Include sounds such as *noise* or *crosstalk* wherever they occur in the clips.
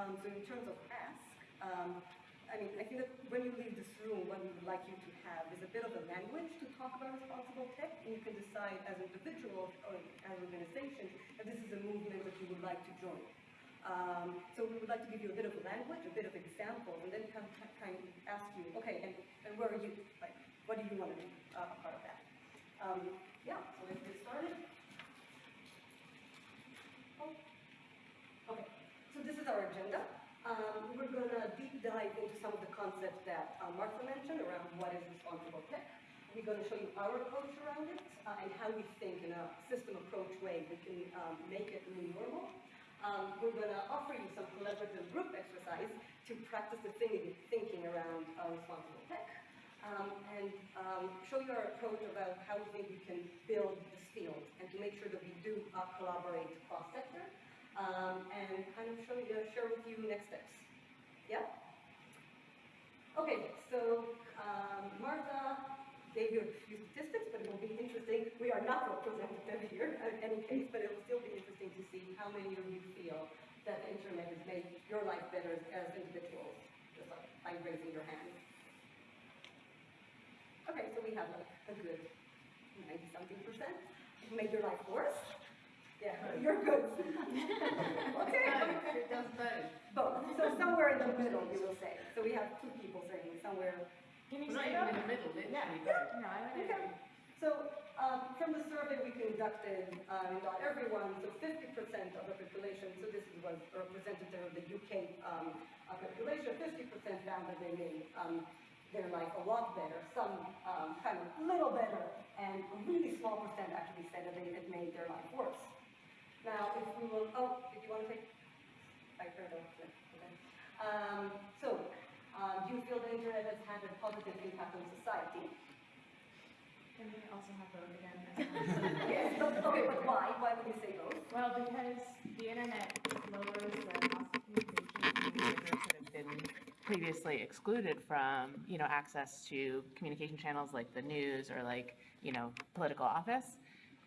Um, so in terms of ask, um, I mean, I think that when you leave this room, what we would like you to have is a bit of a language to talk about responsible tech, and you can decide as individuals or as organizations that this is a movement that you would like to join. Um, so we would like to give you a bit of a language, a bit of examples, and then kind of, kind of ask you, okay, and, and where are you, like, what do you want to be uh, a part of that? Um, yeah, so let's get started. Oh. Okay, so this is our agenda. Um, we're going to deep dive into some of the concepts that uh, Martha mentioned around what is responsible tech. We're going to show you our approach around it uh, and how we think in a system approach way we can um, make it new normal. Um, we're going to offer you some collaborative group exercise to practice the thinking, thinking around uh, responsible tech. Um, and um, show you our approach about how we think we can build this field and to make sure that we do uh, collaborate cross-sector um, and kind of show you, share with you next steps. Yeah? Okay, so um, Martha gave you a few statistics, but it will be interesting. We are not representative here *laughs* in any case, but it will still be interesting to see how many of you feel that the internet has made your life better as individuals, just by raising your hand. Okay, so we have like a good 90-something percent. Made your life worse? Yeah, *laughs* you're good. okay. It does both. Both. So somewhere in the middle, you will say. So we have two people saying somewhere. Can you say that? in the middle, literally. Yeah. No, I don't Okay. know. So um, from the survey we conducted, um, not everyone, so 50% of the population, so this was a representative of the UK um, uh, population, 50% found that they made um, their life a lot better, some um, kind of little better, and a really small percent actually said that they had made their life worse. Now, if we will, oh, did you want to take, I heard okay. Um, so, uh, do you feel the internet has had a positive impact on society? Can we also have vote again? *laughs* Yes, okay, but why? Why would you say both? Well, because the internet lowers the cost of communication. that have been previously excluded from, you know, access to communication channels like the news or like, you know, political office,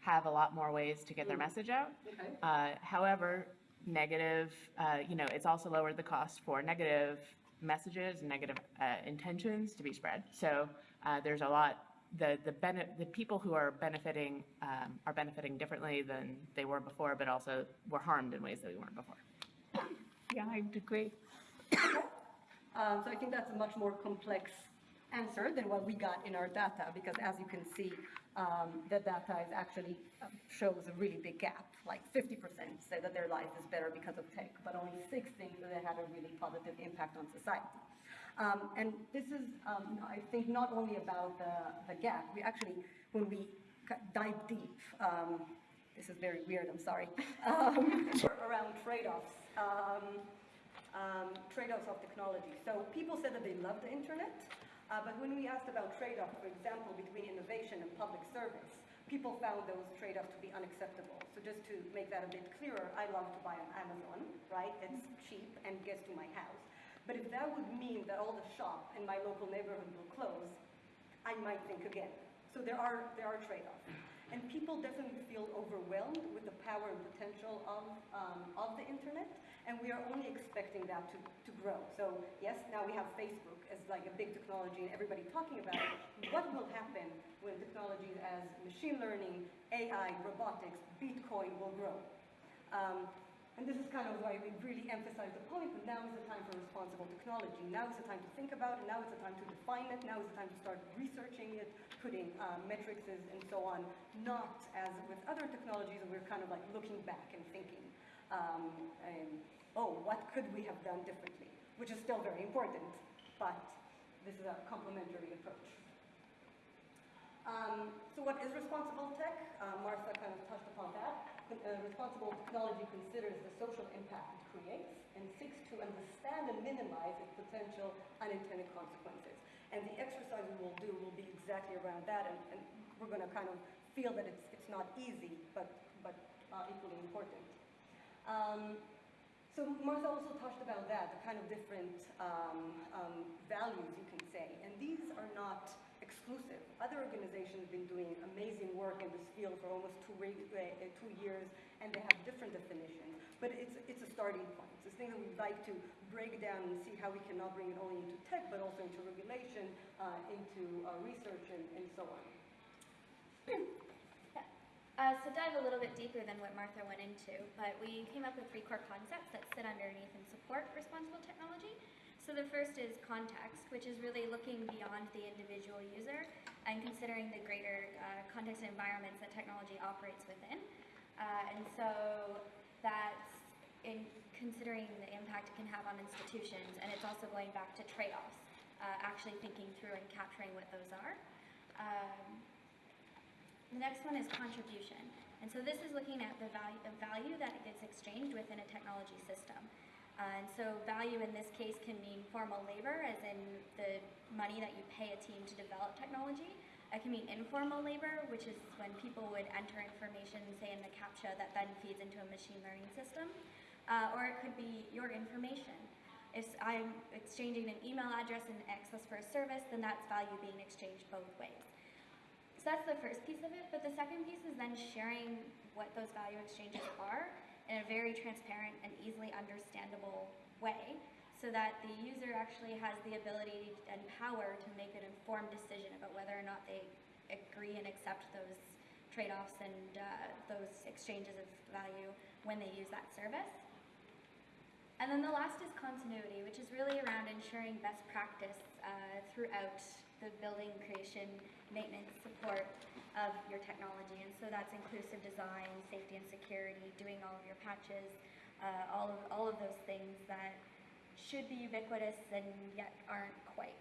have a lot more ways to get their message out. Okay. Uh, However, negative, uh, you know, it's also lowered the cost for negative messages, and negative uh, intentions to be spread. So uh, there's a lot, the, the bene, the people who are benefiting um, are benefiting differently than they were before, but also were harmed in ways that we weren't before. Yeah, I would agree. Um, so I think that's a much more complex answer than what we got in our data, because as you can see, um, the data is actually uh, shows a really big gap. Like 50% say that their life is better because of tech, but only six think that it had a really positive impact on society. Um, and this is, um, I think, not only about the, the gap. We actually, when we dive deep, um, this is very weird. I'm sorry. *laughs* Um, around trade-offs. Um, um, trade-offs of technology. So people said that they love the internet, uh, but when we asked about trade-offs, for example, between innovation and public service, people found those trade-offs to be unacceptable. So just to make that a bit clearer, I love to buy on Amazon, right? It's cheap and gets to my house. But if that would mean that all the shop in my local neighborhood will close, I might think again. So there are, there are trade-offs. And people definitely feel overwhelmed with the power and potential of, um, of the internet, and we are only expecting that to, to grow. So yes, now we have Facebook as like a big technology and everybody talking about it. What will happen when technologies as machine learning, AI, robotics, Bitcoin will grow? Um, and this is kind of why we really emphasize the point, but now is the time for responsible technology. Now is the time to think about it, now is the time to define it, now is the time to start researching it, putting um, metrics and so on, not as with other technologies, we're kind of like looking back and thinking, um, and, oh, what could we have done differently? Which is still very important, but this is a complementary approach. Um, so what is responsible tech? Uh, Martha kind of touched upon that. Uh, responsible technology considers the social impact it creates and seeks to understand and minimize its potential unintended consequences. And the exercise we will do will be exactly around that, and, and we're going to kind of feel that it's, it's not easy, but, but uh, equally important. Um, so Martha also touched about that, the kind of different um, um, values you can say, and these are not exclusive. Other organizations have been doing amazing work in this field for almost two, uh, uh, two years, and they have different definitions. But it's, it's a starting point. It's a thing that we'd like to break down and see how we can not bring it only into tech, but also into regulation, uh, into uh, research, and, and so on. *coughs* Uh, so dive a little bit deeper than what Martha went into, but we came up with three core concepts that sit underneath and support responsible technology. So the first is context, which is really looking beyond the individual user and considering the greater uh, context and environments that technology operates within. Uh, and so that's in considering the impact it can have on institutions, and it's also going back to trade-offs, uh, actually thinking through and capturing what those are. Um, the next one is contribution. And so this is looking at the value, the value that gets exchanged within a technology system. Uh, and so value in this case can mean formal labor, as in the money that you pay a team to develop technology. It can mean informal labor, which is when people would enter information, say in the CAPTCHA, that then feeds into a machine learning system. Uh, or it could be your information. If I'm exchanging an email address and access for a service, then that's value being exchanged both ways. So that's the first piece of it, but the second piece is then sharing what those value exchanges are in a very transparent and easily understandable way so that the user actually has the ability and power to make an informed decision about whether or not they agree and accept those trade-offs and uh, those exchanges of value when they use that service. And then the last is continuity, which is really around ensuring best practice uh, throughout the building, creation, maintenance, support of your technology. And so that's inclusive design, safety and security, doing all of your patches, uh, all, of, all of those things that should be ubiquitous and yet aren't quite.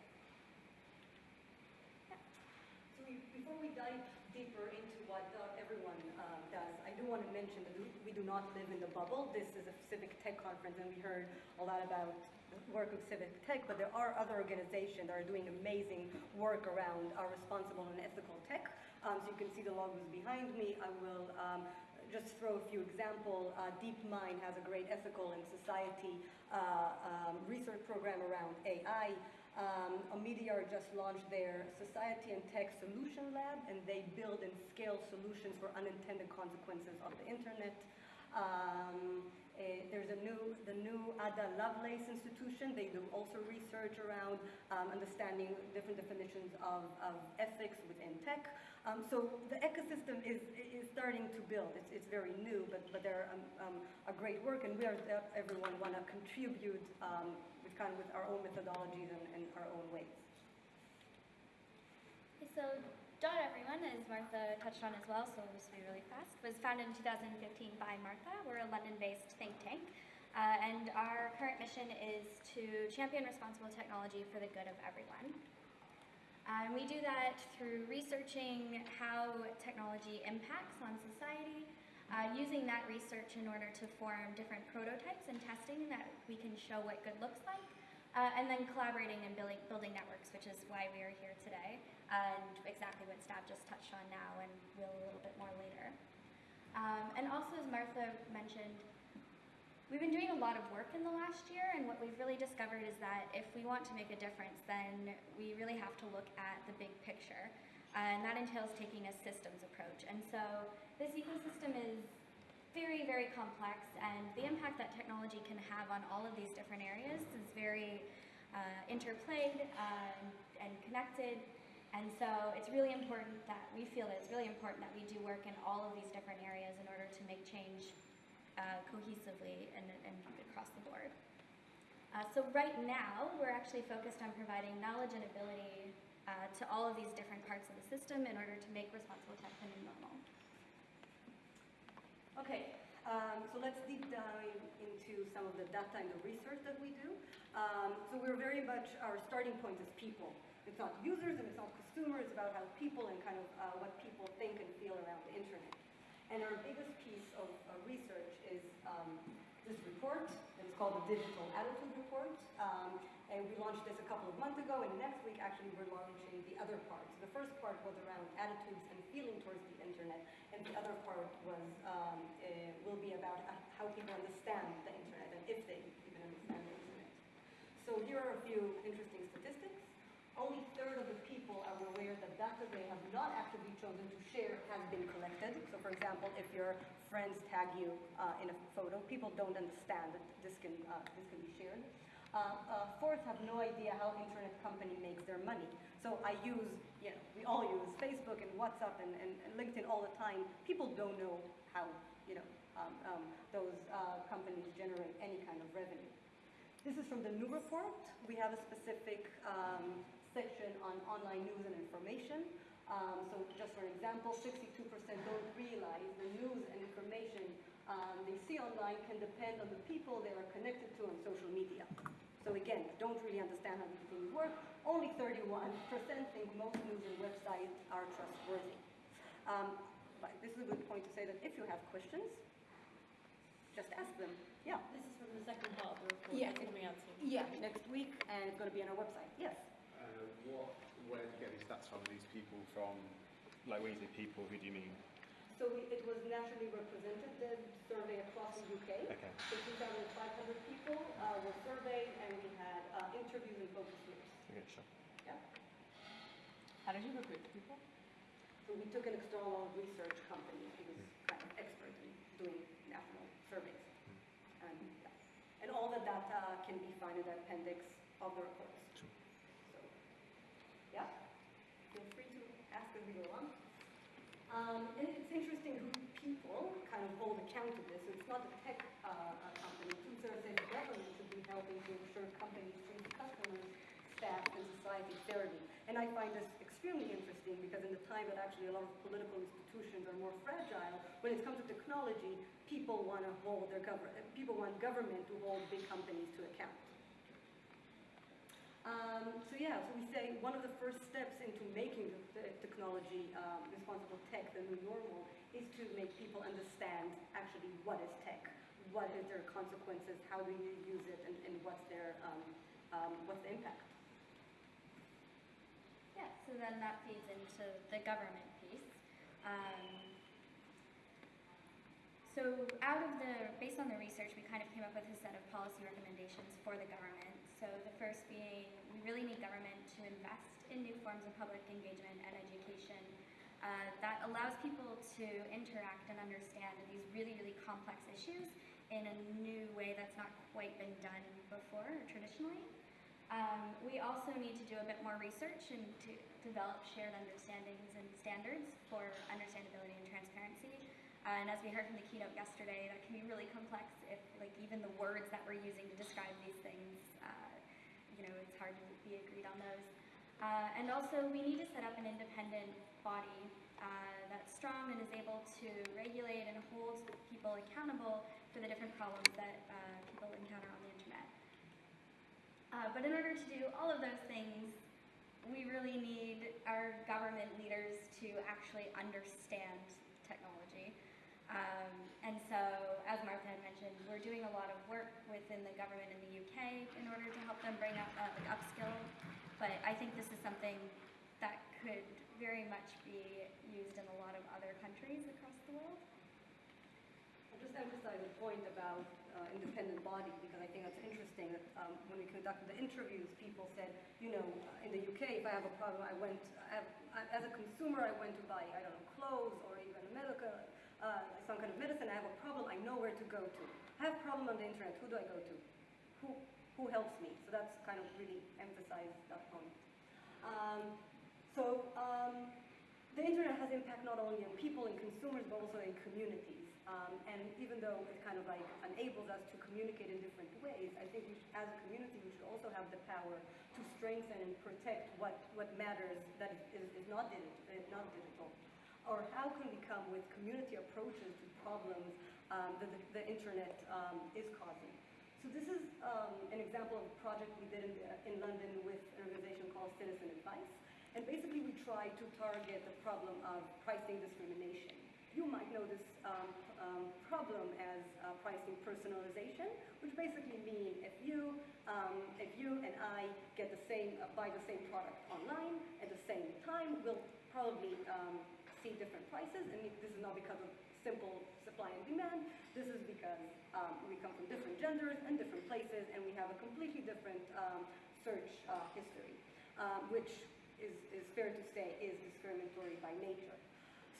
So before we dive deeper into what uh, everyone uh, does, I do want to mention that we- do not live in the bubble. This is a civic tech conference, and we heard a lot about the work of civic tech, but there are other organizations that are doing amazing work around responsible and ethical tech. Um, so you can see the logos behind me. I will um, just throw a few examples. Uh, DeepMind has a great ethical and society uh, um, research program around AI. Um, Omidyar just launched their Society and Tech Solution Lab, and they build and scale solutions for unintended consequences of the internet. Um, eh, there's a new, the new Ada Lovelace Institution. They do also research around um, understanding different definitions of, of ethics within tech. Um, so the ecosystem is, is starting to build. It's, it's very new, but, but they're um, um, a great work, and we are, uh, everyone want to contribute um, with kind of with our own methodologies and, and our own ways. So Dot Everyone, as Martha touched on as well, so this will be really fast, was founded in 2015 by Martha. We're a London-based think tank. Uh, and our current mission is to champion responsible technology for the good of everyone. Uh, and we do that through researching how technology impacts on society, uh, using that research in order to form different prototypes and testing that we can show what good looks like, uh, and then collaborating and building, building networks, which is why we are here today, and exactly what Stab just touched on now and will a little bit more later. Um, and also, as Martha mentioned, We've been doing a lot of work in the last year, and what we've really discovered is that if we want to make a difference, then we really have to look at the big picture. Uh, and that entails taking a systems approach. And so this ecosystem is very, very complex, and the impact that technology can have on all of these different areas is very uh, interplayed uh, and connected. And so it's really important that we feel that it's really important that we do work in all of these different areas in order to make change uh, cohesively and, and across the board. Uh, so right now, we're actually focused on providing knowledge and ability uh, to all of these different parts of the system in order to make responsible tech the new normal. Okay, um, so let's deep dive into some of the data and the research that we do. Um, so we're very much, our starting point is people. It's not users and it's not consumers, it's about how people and kind of uh, what people think and feel around the internet. And our biggest piece of uh, research is um, this report, it's called the Digital Attitude Report. Um, and we launched this a couple of months ago, and next week actually we're launching the other part. So the first part was around attitudes and feeling towards the internet, and the other part was um, uh, will be about uh, how people understand the internet and if they even understand the internet. So here are a few interesting statistics. Only third of the people are aware that data they have not actively chosen to share has been collected. So for example, if your friends tag you uh, in a photo, people don't understand that this can, uh, this can be shared. Uh, uh, fourth, have no idea how internet company makes their money. So I use, you know, we all use Facebook and WhatsApp and, and, and LinkedIn all the time. People don't know how, you know, um, um, those uh, companies generate any kind of revenue. This is from the new report. We have a specific um, section on online news and information. Um, so just for example, 62% don't realize the news and information um, they see online can depend on the people they are connected to on social media. So again, don't really understand how these things work. Only 31% think most news and websites are trustworthy. Um, but this is a good point to say that if you have questions, just ask them. Yeah. This is from the second part of the report. Yeah. It's coming out soon. Yeah, next week, and it's going to be on our website. Yes. Uh, what, where do you get these stats from? These people from, like when you say people, who do you mean? So we, it was nationally represented, the survey across the UK. Okay. So 2,500 people uh, were surveyed, and we had uh, interviews and focus groups. Okay, sure. Yeah. How did you recruit the people? So we took an external research company who was kind of expert in doing national surveys. And, yeah. and all the data can be found in the appendix of the reports. Sure. So, yeah, feel free to ask as we go on. Um, and it's interesting who people kind of hold account to this. It's not a tech uh, uh, company. Say the government should be helping to ensure companies treat customers, staff, and society fairly. And I find this extremely interesting because in the time that actually a lot of political institutions are more fragile, when it comes to technology, people want to hold their government, people want government to hold big companies to account. Um, so yeah, so we say one of the first steps into making the, technology um, responsible tech the new normal is to make people understand actually what is tech, what is their consequences, how do you use it, and, and what's their um, um, what's the impact. Yeah, so then that feeds into the government piece. Um, so out of the, based on the research, we kind of came up with a set of policy recommendations for the government. So the first being, we really need government to invest in new forms of public engagement and education uh, that allows people to interact and understand these really, really complex issues in a new way that's not quite been done before or traditionally. Um, we also need to do a bit more research and to develop shared understandings and standards for understandability and transparency. Uh, and as we heard from the keynote yesterday, that can be really complex if, like, even the words that we're using to describe these things, uh, you know, it's hard to be agreed on those. Uh, and also, we need to set up an independent body uh, that's strong and is able to regulate and hold people accountable for the different problems that uh, people encounter on the internet. Uh, but in order to do all of those things, we really need our government leaders to actually understand technology. Um, and so, as Martha had mentioned, we're doing a lot of work within the government in the UK in order to help them bring up, uh, like upskill. But I think this is something that could very much be used in a lot of other countries across the world. I'll just emphasize the point about uh, independent body because I think that's interesting. That um, when we conducted the interviews, people said, you know, uh, in the UK, if I have a problem, I went I have, I, as a consumer, I went to buy I don't know clothes or even medical, uh, some kind of medicine. I have a problem, I know where to go to. I have problem on the internet. Who do I go to? Who who helps me? So that's kind of really emphasized that point. Um, so um, the internet has impact not only on people and consumers, but also in communities. Um, and even though it kind of like enables us to communicate in different ways, I think should, as a community we should also have the power to strengthen and protect what, what matters that is, is not, digital, not digital. Or how can we come with community approaches to problems um, that the, the internet um, is causing. So this is um, an example of a project we did in, in London with an organization called Citizen Advice. And basically we try to target the problem of pricing discrimination. You might know this um, um, problem as uh, pricing personalization, which basically means if you, um, if you and I get the same, uh, buy the same product online at the same time, we'll probably see different prices. And this is not because of simple supply and demand. This is because um, we come from different genders and different places, and we have a completely different um, search uh, history, um, which is, is fair to say is discriminatory by nature.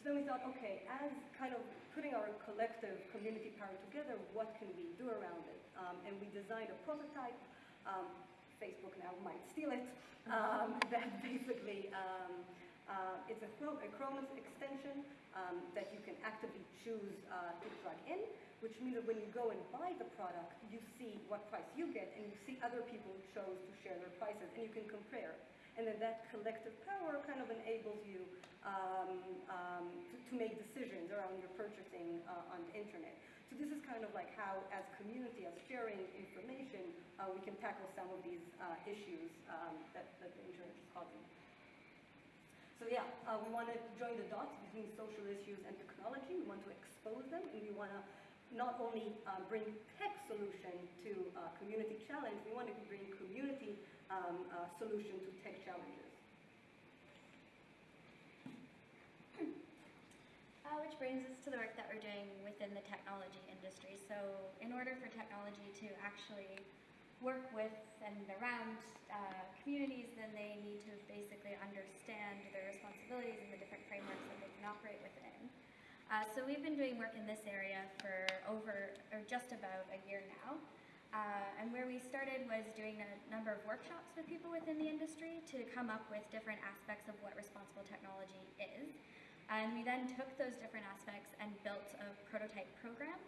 So then we thought, okay, as kind of putting our collective community power together, what can we do around it? Um, and we designed a prototype. Um, Facebook now might steal it. Um, *laughs* that basically, uh, it's a, a Chrome extension um, that you can actively choose uh, to plug in, which means that when you go and buy the product, you see what price you get, and you see other people who chose to share their prices, and you can compare. And then that collective power kind of enables you um, um, to, to make decisions around your purchasing uh, on the internet. So this is kind of like how, as community, as sharing information, uh, we can tackle some of these uh, issues um, that, that the internet is causing. So yeah, uh, we want to join the dots between social issues and technology. We want to expose them, and we want to not only uh, bring tech solution to uh, community challenge, we want to bring community um, uh, solution to tech challenges. Uh, which brings us to the work that we're doing within the technology industry. So, in order for technology to actually work with and around uh, communities, then they need to basically understand their responsibilities and the different frameworks that they can operate within. Uh, so, we've been doing work in this area for over, or just about a year now. Uh, and where we started was doing a number of workshops with people within the industry to come up with different aspects of what responsible technology is. And we then took those different aspects and built a prototype program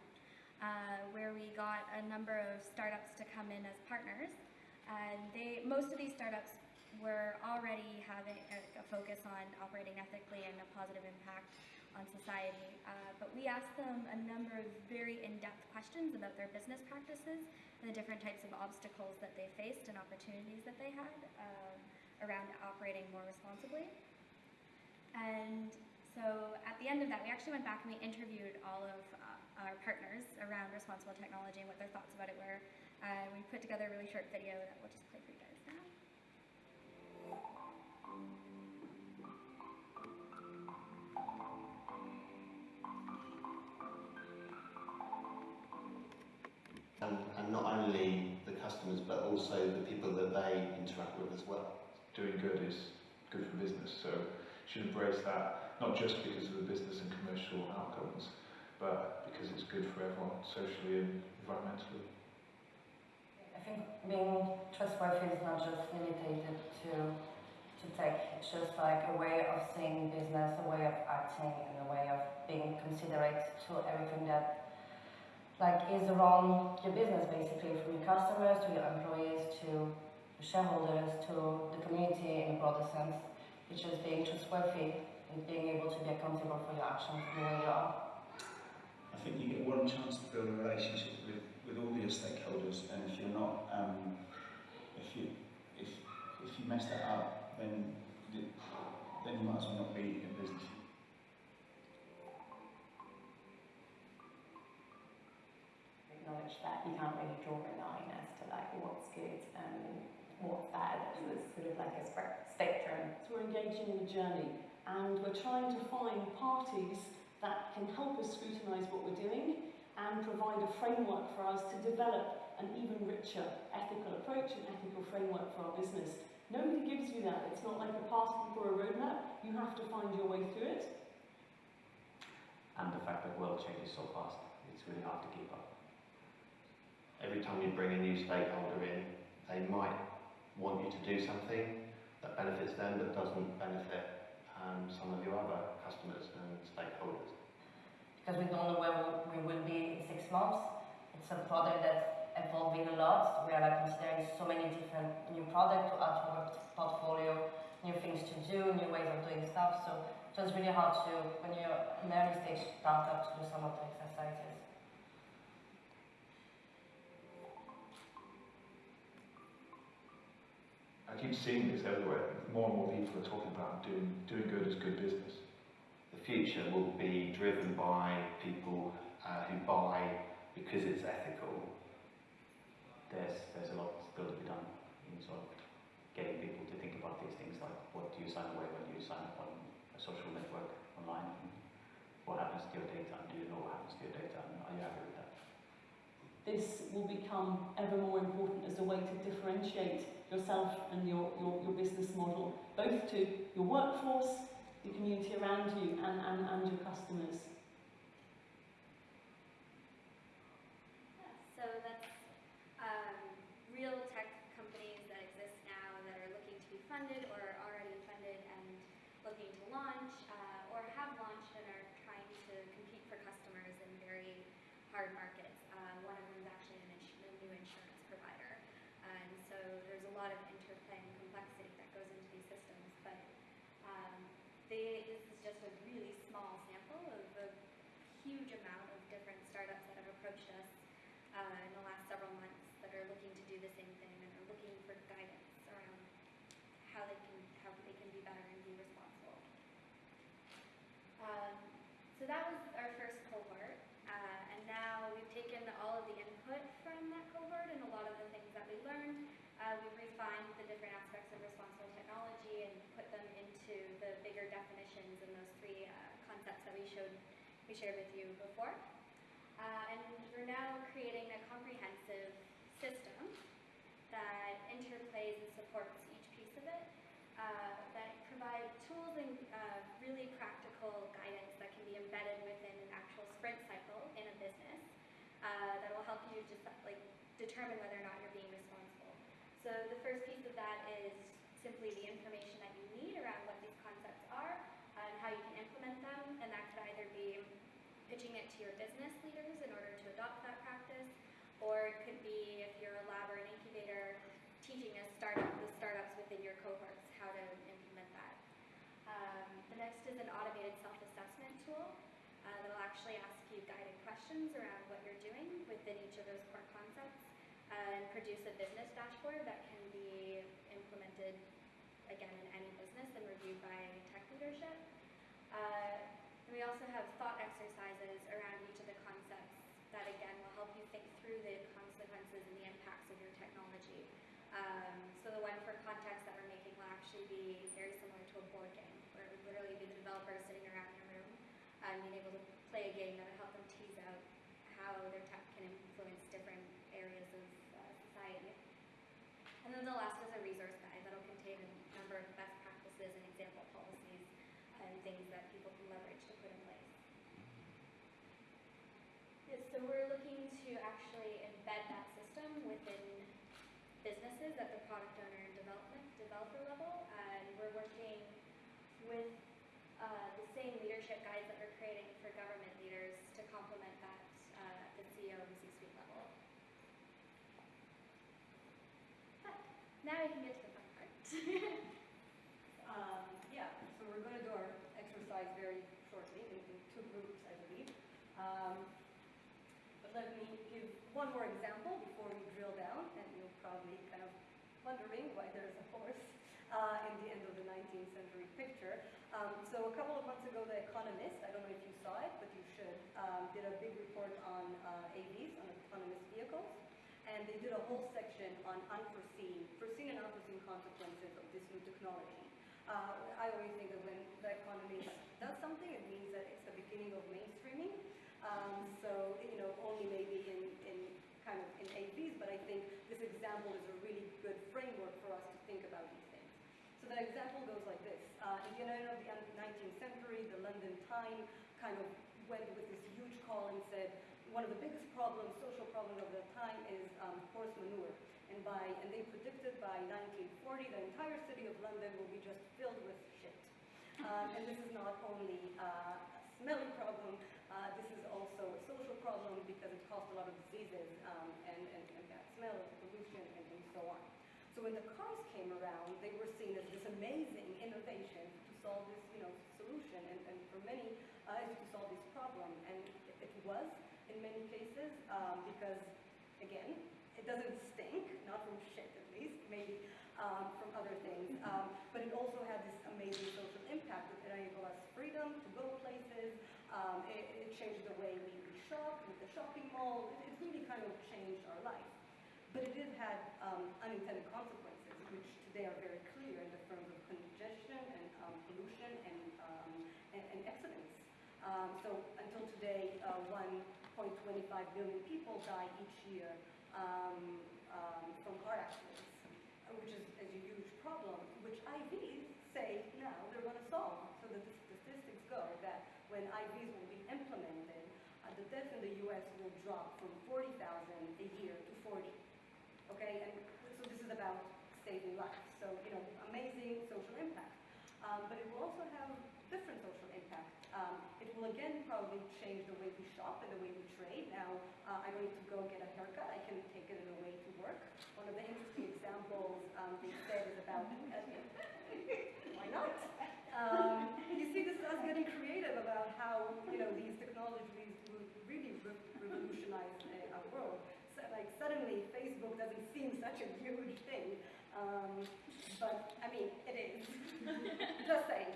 uh, where we got a number of startups to come in as partners. And they, most of these startups were already having a, a focus on operating ethically and a positive impact on society. Uh, but we asked them a number of very in-depth questions about their business practices and the different types of obstacles that they faced and opportunities that they had um, around operating more responsibly. And so at the end of that, we actually went back and we interviewed all of uh, our partners around responsible technology and what their thoughts about it were. Uh, we put together a really short video that we'll just play for you guys now. and, and not only the customers but also the people that they interact with as well. doing good is good for business. So you should embrace that, not just because of the business and commercial outcomes, but because it's good for everyone, socially and environmentally. I think being trustworthy is not just limited to to tech. It's just like a way of seeing business, a way of acting, and a way of being considerate to everything that like is around your business, basically, from your customers to your employees to your shareholders to the community in a broader sense. It's just being trustworthy and being able to be accountable for your actions and way you are. I think you get one chance to build a relationship with, with all your stakeholders, and if you're not, um, if you if if you mess that up, then you- then you might as well not be in business. acknowledge that you can't really draw a line as to like what's good and what's bad. It's sort of like a spectrum. So we're engaging in a journey and we're trying to find parties that can help us scrutinise what we're doing and provide a framework for us to develop an even richer ethical approach and ethical framework for our business. Nobody gives you that. It's not like a passport or a roadmap. You have to find your way through it. And the fact that world changes so fast, it's really hard to keep up. Every time you bring a new stakeholder in, they might want you to do something that benefits them but doesn't benefit um, some of your other customers and stakeholders. because we don't know where we will be in six months. It's a product that's evolving a lot. We are like considering so many different new products to add to our portfolio, new things to do, new ways of doing stuff. So it was really hard to, when you're an early stage startup, to do some of the exercises. Keep seeing this everywhere. More and more people are talking about doing doing good is good business. The future will be driven by people uh, who buy because it's ethical. There's there's a lot still to be done in sort of getting people to think about these things like what do you sign away when you sign up on a social network online what happens to your data and do you know what happens to your data and are you happy with that? This will become ever more important as a way to differentiate yourself and your, your, your business model, both to your workforce, the community around you, and, and, and your customers. So that's um, real tech companies that exist now that are looking to be funded or are already funded and looking to launch uh, or have launched and are trying to compete for customers in very hard markets. Uh, one of them is actually an ins- a new insurance provider. And so there's a lot of interplay and complexity that goes into these systems. But um, they, this is just a really small sample of a huge amount of different startups that have approached us uh, in the last several months that are looking to do the same thing and are looking for guidance around how they can how they can be better and be responsible. Um, so that was our first cohort, uh, and now we've taken all of the input from that cohort and a lot of the things that we learned. Uh, we've refined the different aspects of responsible technology and put them into the bigger definitions and those three uh, concepts that we showed we shared with you before. Uh, and we're now creating a comprehensive system that interplays and supports each piece of it, uh, that provide tools and uh, really practical guidance that can be embedded within an actual sprint cycle in a business uh, that will help you just like determine whether or not you're being responsible. So the first piece of that is simply the information that you need around what these concepts are uh, and how you can implement them, and that could either be pitching it to your business leaders in order to adopt that practice, or it could be if you're a lab or an incubator, teaching a startup, the startups within your cohorts how to implement that. Um, the next is an automated self-assessment tool uh, that will actually ask you guided questions around what you're doing within each of those core concepts uh, and produce a business dashboard that can be implemented again in any business and reviewed by tech leadership. Uh, and we also have thought exercises around each of the concepts that again will help you think through the consequences and the impacts of your technology. Um, so the one for context that we're making will actually be very similar to a board game, where it would literally be the developer sitting around in a room and being able to play a game that would help them tease out how their tech can influence different areas of uh, society. And then the last is a resource guide that'll contain a number of best practices and example policies and things that people can leverage to put in place. Yes, so we're looking to actually embed that system within businesses at the product owner and development developer level, and we're working with uh, the same leadership guides that we're creating for government leaders to complement that uh, at the CEO and C-suite level. But now we can get to the fun part. *laughs* Um, yeah, so we're going to do our exercise very shortly in, two groups, I believe. Um, but let me give one more example before we drill down, and you're probably kind of wondering why there's a horse uh, in the end of the 19th century picture. Um, so a couple of months ago, The Economist, I don't know if you saw it, but you should, um, did a big report on uh, AVs, on autonomous vehicles. And they did a whole section on unforeseen, foreseen and unforeseen consequences of this new technology. Uh, I always think that when the Economist does something, it means that it's the beginning of mainstreaming. Um, so, you know, only maybe in, in kind of in AVs, but I think this example is a really good framework for us to think about these. So the example goes like this. Uh, in the end of the 19th century, the London Times kind of went with this huge call and said, one of the biggest problems, social problems of the time is um, horse manure. And by and they predicted by 1940 the entire city of London will be just filled with shit. Um, and this is not only uh, a smelly problem, uh, this is also a social problem because it caused a lot of diseases um, and, and, and bad smell, pollution, and, and so on. So when the cars came around, they were seen as this amazing innovation to solve this, you know, solution, and, and for many, uh, to solve this problem. And it, it was in many cases um, because, again, it doesn't stink, not from shit at least, maybe um, from other things. Um, but it also had this amazing social impact. It enabled us freedom to go places. Um, it, it changed the way we, we shop with the shopping mall. It, it really kind of changed our life. But it has had um, unintended consequences, which today are very clear in the terms of congestion and um, pollution and, um, and, and, accidents. Um, so until today, uh, 1.25 million people die each year um, from car accidents, which is, is a huge problem, which IVs say now they're going to solve. So the statistics go that when IVs will be implemented, uh, the deaths in the U.S. will drop from 40,000 a year to 40. Okay, and so this is about saving lives. So, you know, amazing social impact. Um, but it will also have different social impact. Um, it will again probably change the way we shop and the way we trade. Now, uh, I don't need to go get a haircut. I can take it in a way to work. One of the interesting examples um, said is about, *laughs* why not? Um, you see this is us getting creative about how, you know, these technologies will really re revolutionize uh, our world. Like suddenly Facebook doesn't seem such a huge thing. Um, but I mean, it is. *laughs* Just saying.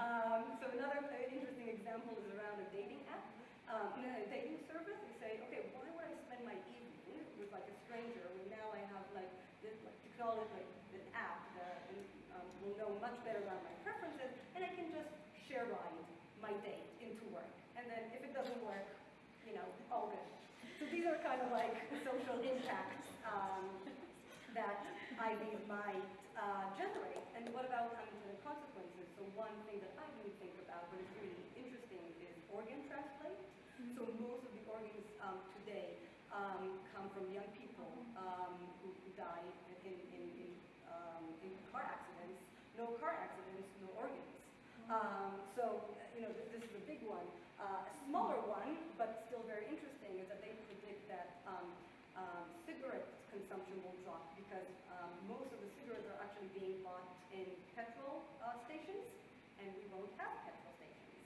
Um, so another interesting example is around a dating app, um, a dating service. They say, okay, why would I spend my evening with like a stranger when now I have like this like, technology, like an app that um, will know much better about my preferences, and I can just share ride my date into work. And then if it doesn't work, you know, all good. So these are kind of like social impacts um, that IVs might uh, generate. And what about unintended consequences? So one thing that I didn't think about, but is really interesting, is organ transplant. So most of the organs um, today um, come from young people um, who, who die in, in, in, um, in car accidents. No car accidents, no organs. Um, so, you know, this, is a big one. Uh, a smaller one, but still very interesting, is that they predict that um, um, cigarette consumption will drop because um, most of the cigarettes are actually being bought in petrol uh, stations, and we won't have petrol stations.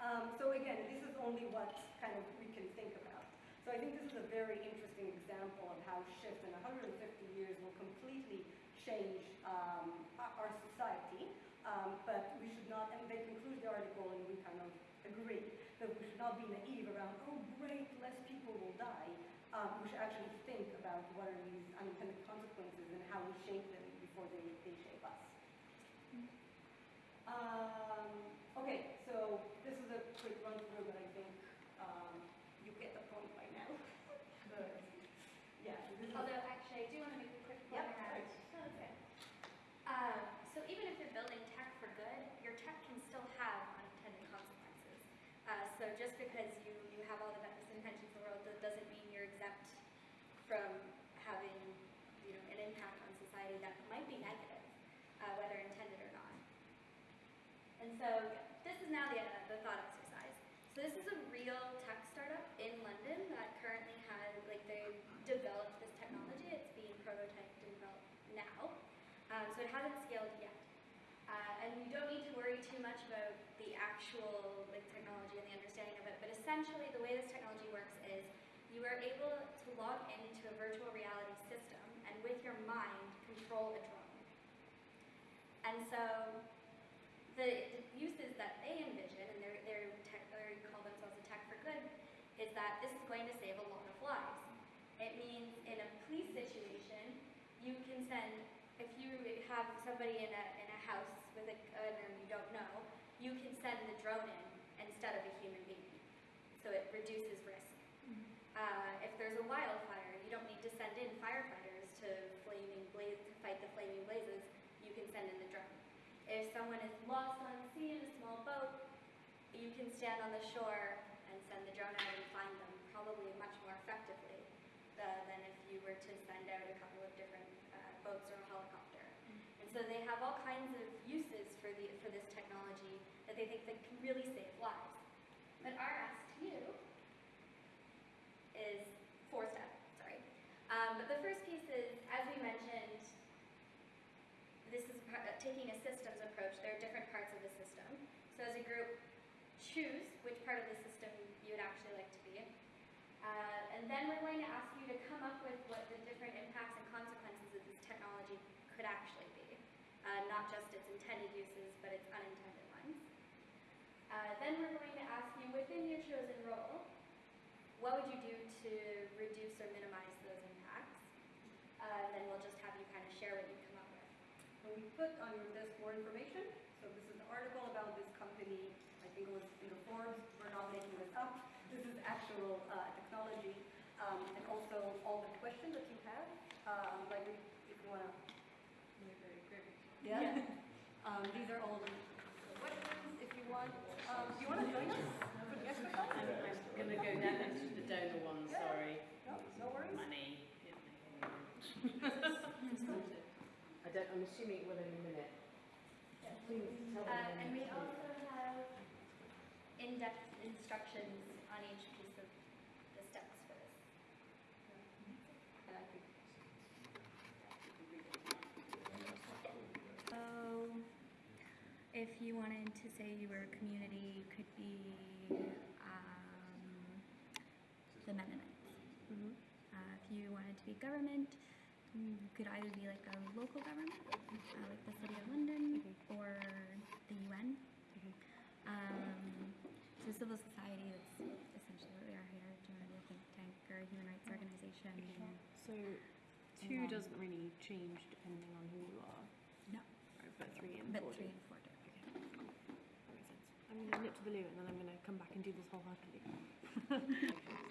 Um, so again, this is only what kind of we can think about. So I think this is a very interesting example of how shift in 150 years will completely change um, our society. Um, but we should not, and they conclude the article and we kind of agree, that we should not be naive around, oh great, less people will die. Um, we should actually think about what are these unintended consequences and how we shape them before they, they shape us. Um, okay, so this is a quick run through, but I think um, you get the point by now. but, yeah, this is, Although, actually, I do want to make a quick point Yep, around. Okay. Um, so even if you're building tech for good, your tech can still have unintended consequences. Uh, so just because you, you have all the best intentions in the world, that doesn't mean you're exempt from having, you know, an impact on society that might be negative, uh, whether intended or not. And so this is now the, uh, the thought exercise. So this is a real tech startup in London that currently has, like they developed this technology. It's being prototyped and developed now. Um, so it hasn't scaled yet. Uh, and you don't need to worry too much about the actual like technology and the understanding of it. But essentially the way this technology works is you are able to log into a virtual reality system and with your mind control a drone. And so the uses that they envision, and they're, they're tech, they call themselves a tech for good, is that this is going to save a lot of lives. It means in a police situation, you can send, if you have somebody in a, in a house with a gun and you don't know, you can send the drone in instead of a human being. So it reduces risk. Uh, if there's a wildfire, you don't need to send in firefighters to flaming blaze to fight the flaming blazes. You can send in the drone. If someone is lost on sea in a small boat, you can stand on the shore and send the drone out and find them, probably much more effectively uh, than if you were to send out a couple of different uh, boats or a helicopter. And so they have all kinds of uses for the for this technology that they think that can really save lives. But our ask to you is four steps, sorry. Um, but the first piece is, as we mentioned, this is par- uh, taking a systems approach. There are different parts of the system. So as a group, choose which part of the system you would actually like to be. Uh, and then we're going to ask you to come up with what the different impacts and consequences of this technology could actually be. Uh, not just its intended uses, but its unintended ones. Uh, then we're going to ask you, within your chosen role, what would you do to reduce or minimize those impacts? Uh, and then we'll just have you kind of share what you come up with. And we put on your desk more information. So this is an article about this company. I think it was in the Forbes. We're not making this up. This is actual uh, technology. Um, and also all the questions that you have. Um, like if you want to. Yeah. *laughs* Um, these are all the questions. If you want want, um, do you want to join us for the exercise? I'm gonna go down to the donor one, sorry. No, no worries. Money. *laughs* *laughs* I don't, I'm assuming it will in a minute. Please tell Uh, and we also have in-depth instructions on each piece of the steps for this. And I think So, if you wanted to say you were a community, you could be um, the Mennonites. Uh, if you wanted to be government, you could either be like a local government, uh, like the City of London, or the UN. Um, so civil society is essentially what we are here, generally a think tank or a human rights organization. So two doesn't really change depending on who you are. No. Right, but three and But four three do. and four do. Makes sense. I'm gonna nip to the loo and then I'm gonna come back and do this wholeheartedly. *laughs*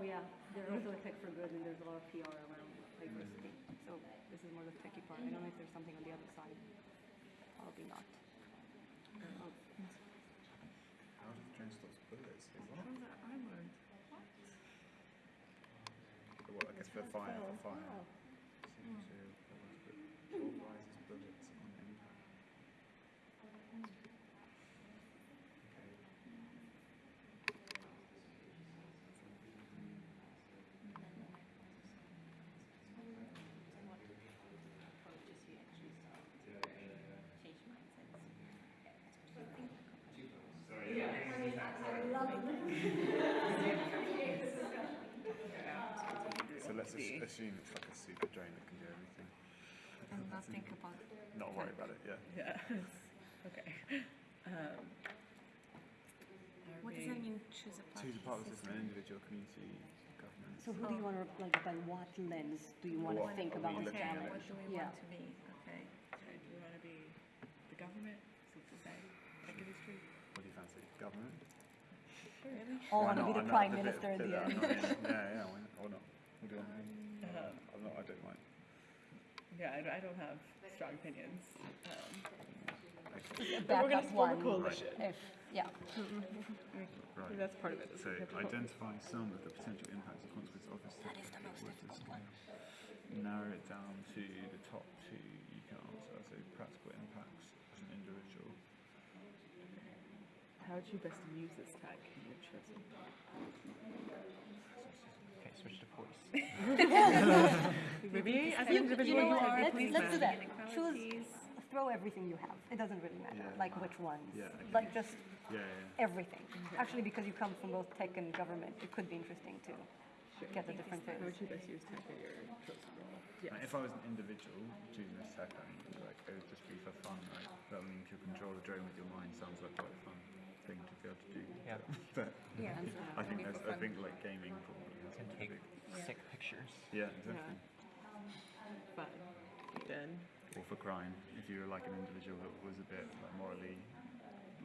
Oh, yeah, there's also a tech for good and there's a lot of PR around diversity. So this is more the techie part. I don't know if there's something on the other side. Probably not. Oh, How does the train stop bullets? Is that? What, I guess for fire, for fire. Seems to authorizes bullets on impact. Okay. So let's as- assume it's like a super drone that can do everything. And not think about. Not worry about it, yeah. *laughs* Yeah. *laughs* okay. Um, What does that mean, choose a Choose a part of the system, an individual, community, government. So who do you want to, like, by what lens do you want to What think are we about the looking at? challenge? What do we want to be? Okay. Okay, do we want to be the government, civil society, tech industry? What do you fancy? Government? Really? All Why want to be not? the I'm prime not- minister at bit- the bit end. that, I mean, Yeah, yeah, why not? Or not? What do you want me? Uh, I'm not, I don't mind. Yeah, I, don't- I don't have strong opinions. Um, A but we're gonna backup form a one, coalition. If, yeah. Right. That's part of it. So identify some of the potential impacts and consequences of this. That is the most difficult one. Narrow it down to the top two you can answer. So practical impacts as an individual. How would you best use this tag in your chosen? Okay, switch to voice. *laughs* *laughs* Maybe as an individual, you know you what, want let's, let's do that. Choose, throw everything you have. It doesn't really matter, Yeah. like which ones. Yeah. Like just Yeah, yeah. everything. Actually, because you come from both tech and government, it could be interesting to get the different How would things. you best use tech in your chosen role? Yes. Like, if I was an individual choosing a tech, I mean, like it would just be for fun, right? But I mean, if you control a drone with your mind, sounds like quite a fun thing to be able to do. Yeah. *laughs* but Yeah. *laughs* I think there's, I think like gaming probably has And take big. sick pictures. Yeah, exactly. Fun. Then. Or for crime, if you were like an individual that was a bit like morally,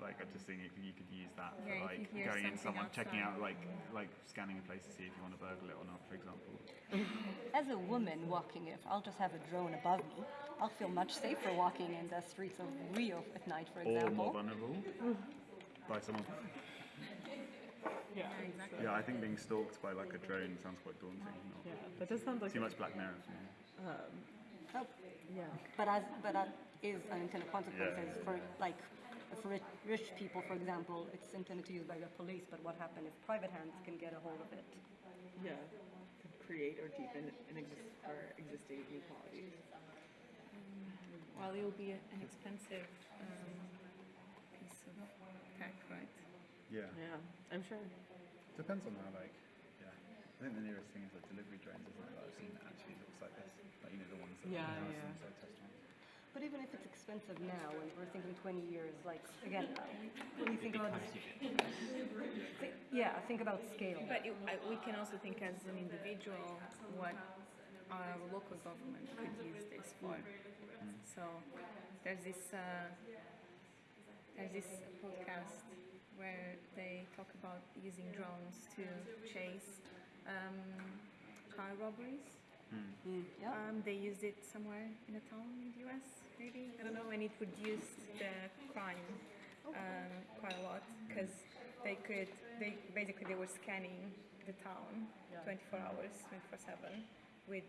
like I just think you could, you could use that for Yeah, like going in something someone, checking out like like scanning a place to see if you want to burgle it or not, for example. *laughs* As a woman walking, if I'll just have a drone above me, I'll feel much safer walking in the streets of Rio at night, for example or more vulnerable by someone. *laughs* Yeah, exactly. Yeah, I think being stalked by like a drone sounds quite daunting. Not Yeah, that does sound like too much Black Mirror for me. Um, Oh, yeah. But as but that is unintended consequences yeah, for like for rich, rich people, for example, it's intended to use by the police. But what happens if private hands can get a hold of it? Yeah. To create or deepen an exist or existing inequalities. Well, it will be an expensive um, piece of tech, right? Yeah. Yeah, I'm sure. Depends on how like. Yeah. I think the nearest thing is like delivery drones, isn't it? That I've seen that actually looks like this. Like you know the ones that Yeah, are yeah. yeah. like test ones. But even if it's expensive now, and we're thinking 20 years, like again, when you think about this, thi- yeah, think about scale. But it, I, we can also think as an individual what our local government could use this for. So there's this uh, there's this podcast where they talk about using drones to chase um, car robberies. Um, they used it somewhere in a town in the US, maybe. I don't know, and it reduced the crime um, quite a lot because they could they basically they were scanning the town 24 hours, 24/7 with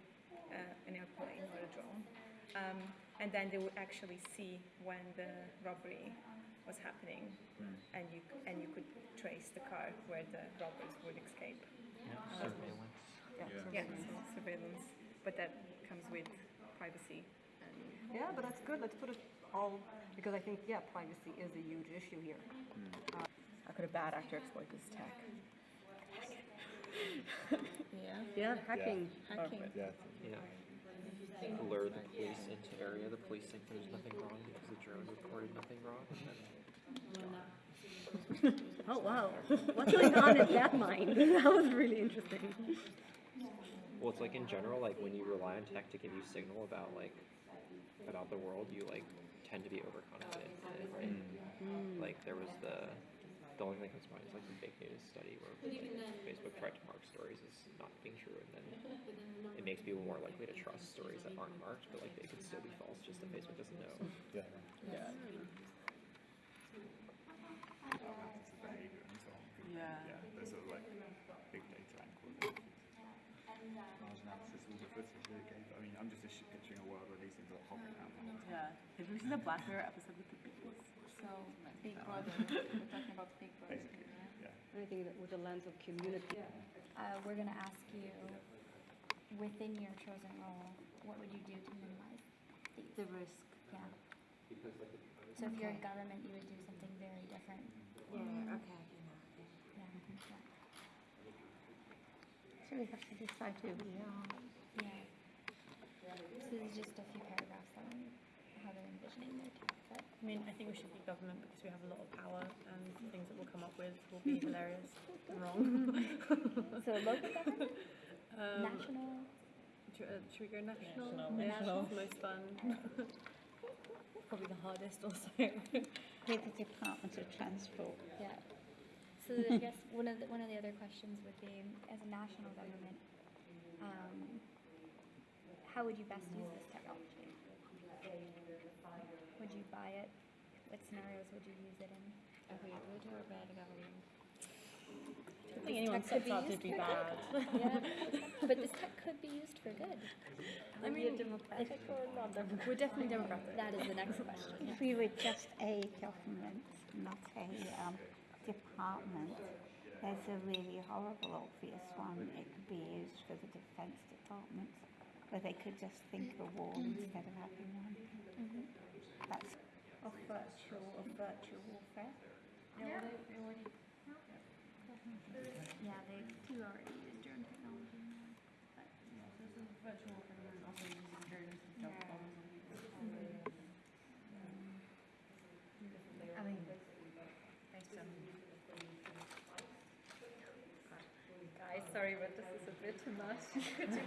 uh, an airplane or a drone, um, and then they would actually see when the robbery was happening, and you and you could trace the car where the robbers would escape. Um, Yeah, yeah, so surveillance, but that comes with privacy and Yeah, but that's good. Let's put it all, because I think, yeah, privacy is a huge issue here. How could a bad actor exploit this tech? *laughs* yeah. Yeah, hacking. Hacking. Yeah. Yeah. Lure the police into area. The police think there's nothing wrong because the drone reported nothing wrong. And *laughs* then Oh, wow. What's going on in that mind? *laughs* That was really interesting. Well, it's like in general, like when you rely on tech to give you signal about like about the world, you like tend to be overconfident it, right? Mm. Like there was the the only thing that comes to mind is like the fake news study where Facebook tried to mark stories as not being true, and *laughs* then it makes people more likely to trust stories that aren't marked, but like they could still be false, just that Facebook doesn't know. Yeah. Yeah. behavior and so on. Yeah. Yeah, there's sort of like big data and quality. Large analysis of all the footage that it gave. I mean, I'm just ish- picturing a world where these things are hovering around the whole time. Yeah. Have you seen the Black Mirror episode with the bees? So Big Brother, we're talking about Big Brother. Basically, yeah. Anything that with the lens of community. Uh, we're gonna ask you, within your chosen role, what would you do to minimize these? The risk. Yeah. Because like So if you're in government, you would do something very different. Yeah, okay. Yeah. yeah. So we have to decide who we are. Yeah. So this is just a few paragraphs on how they're envisioning their tech, but I mean, I think we should be government because we have a lot of power and things that we'll come up with will be hilarious and wrong. *laughs* So local government? Um, national. Should, uh, should we go national? National. Yeah, National. Most fun. *laughs* Probably the hardest also. With the Department of Transport. Yeah. So I *laughs* guess one of the, one of the other questions would be, as a national government, um, how would you best use this technology? Would you buy it? What scenarios would you use it in? If we would do a bad government. I don't think anyone Tech could sets out to used be bad. *laughs* Yeah, *laughs* but this tech could be used for good. I mean, democratic or not democratic? We're definitely democratic. That is the next question. *laughs* If we were just a government, not a um, department, there's a really horrible obvious one. It could be used for the defence department, where they could just think of a wall instead of having one. That's of virtual of virtual warfare. Yeah, Yeah, they do already use drone technology. But Virtual and also using drones to jump bombs on people. I mean, Based on. Guys, sorry, but this is a bit too much. You *laughs* *laughs*